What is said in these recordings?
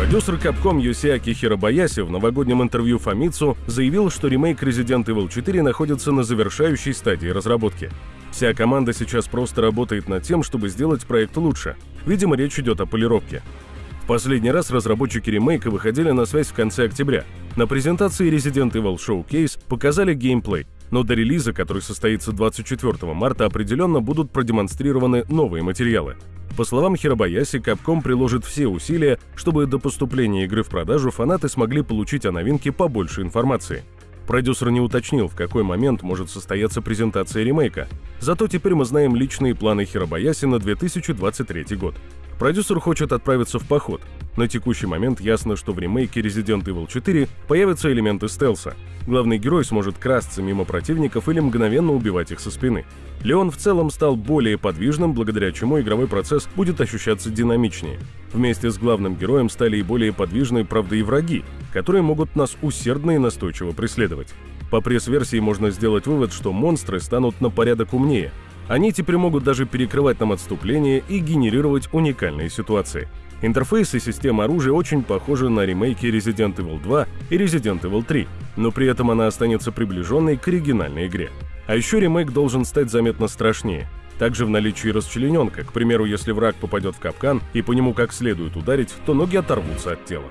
Продюсер Capcom Йосиаки Хиробаяси в новогоднем интервью Famitsu заявил, что ремейк Resident Evil 4 находится на завершающей стадии разработки. Вся команда сейчас просто работает над тем, чтобы сделать проект лучше. Видимо, речь идет о полировке. В последний раз разработчики ремейка выходили на связь в конце октября. На презентации Resident Evil Showcase показали геймплей, но до релиза, который состоится 24 марта, определенно будут продемонстрированы новые материалы. По словам Хиробаяси, Capcom приложит все усилия, чтобы до поступления игры в продажу фанаты смогли получить о новинке побольше информации. Продюсер не уточнил, в какой момент может состояться презентация ремейка. Зато теперь мы знаем личные планы Хиробаяси на 2023 год. Продюсер хочет отправиться в поход. На текущий момент ясно, что в ремейке Resident Evil 4 появятся элементы стелса. Главный герой сможет красться мимо противников или мгновенно убивать их со спины. Леон в целом стал более подвижным, благодаря чему игровой процесс будет ощущаться динамичнее. Вместе с главным героем стали и более подвижные, правда, и враги, которые могут нас усердно и настойчиво преследовать. По пресс-версии можно сделать вывод, что монстры станут на порядок умнее, они теперь могут даже перекрывать нам отступление и генерировать уникальные ситуации. Интерфейс и система оружия очень похожи на ремейки Resident Evil 2 и Resident Evil 3, но при этом она останется приближенной к оригинальной игре. А еще ремейк должен стать заметно страшнее. Также в наличии расчлененка, к примеру, если враг попадет в капкан и по нему как следует ударить, то ноги оторвутся от тела.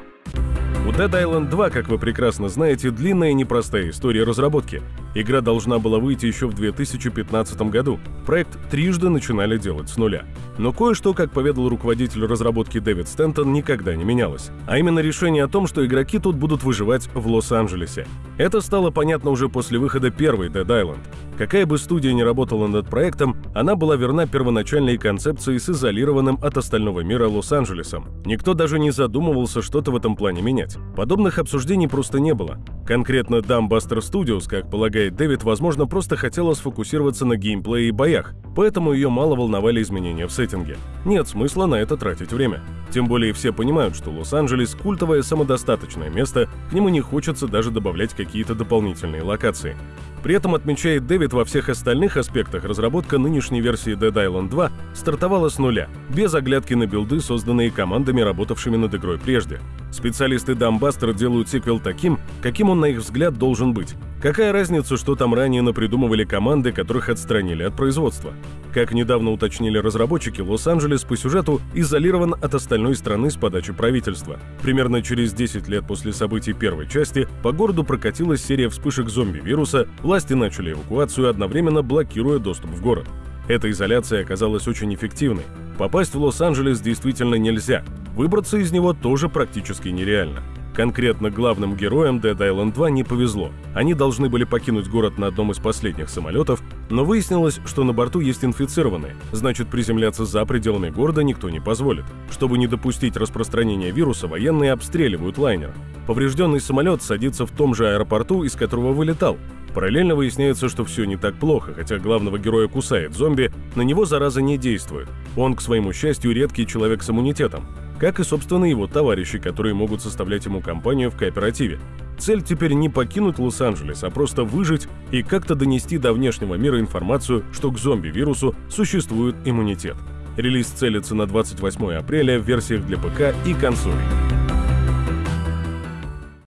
У Dead Island 2, как вы прекрасно знаете, длинная и непростая история разработки. Игра должна была выйти еще в 2015 году. Проект трижды начинали делать с нуля. Но кое-что, как поведал руководитель разработки Дэвид Стентон, никогда не менялось. А именно решение о том, что игроки тут будут выживать в Лос-Анджелесе. Это стало понятно уже после выхода первой Dead Island. Какая бы студия ни работала над проектом, она была верна первоначальной концепции с изолированным от остального мира Лос-Анджелесом. Никто даже не задумывался что-то в этом плане менять. Подобных обсуждений просто не было. Конкретно Dumbbuster Studios, как полагает Дэвид, возможно, просто хотела сфокусироваться на геймплее и боях, поэтому ее мало волновали изменения в сеттинге. Нет смысла на это тратить время. Тем более все понимают, что Лос-Анджелес – культовое самодостаточное место, к нему не хочется даже добавлять какие-то дополнительные локации. При этом, отмечает Дэвид, во всех остальных аспектах разработка нынешней версии Dead Island 2 стартовала с нуля, без оглядки на билды, созданные командами, работавшими над игрой прежде. Специалисты Dumbbuster делают сиквел таким, каким он, на их взгляд, должен быть. Какая разница, что там ранее напридумывали команды, которых отстранили от производства? Как недавно уточнили разработчики, Лос-Анджелес по сюжету изолирован от остальной страны с подачи правительства. Примерно через 10 лет после событий первой части по городу прокатилась серия вспышек зомби-вируса, власти начали эвакуацию, одновременно блокируя доступ в город. Эта изоляция оказалась очень эффективной. Попасть в Лос-Анджелес действительно нельзя. Выбраться из него тоже практически нереально. Конкретно главным героям Dead Island 2 не повезло. Они должны были покинуть город на одном из последних самолетов, но выяснилось, что на борту есть инфицированные, значит приземляться за пределами города никто не позволит. Чтобы не допустить распространения вируса, военные обстреливают лайнер. Поврежденный самолет садится в том же аэропорту, из которого вылетал. Параллельно выясняется, что все не так плохо, хотя главного героя кусает зомби, на него зараза не действует. Он, к своему счастью, редкий человек с иммунитетом как и, собственно, его товарищи, которые могут составлять ему компанию в кооперативе. Цель теперь не покинуть Лос-Анджелес, а просто выжить и как-то донести до внешнего мира информацию, что к зомби-вирусу существует иммунитет. Релиз целится на 28 апреля в версиях для ПК и консолей.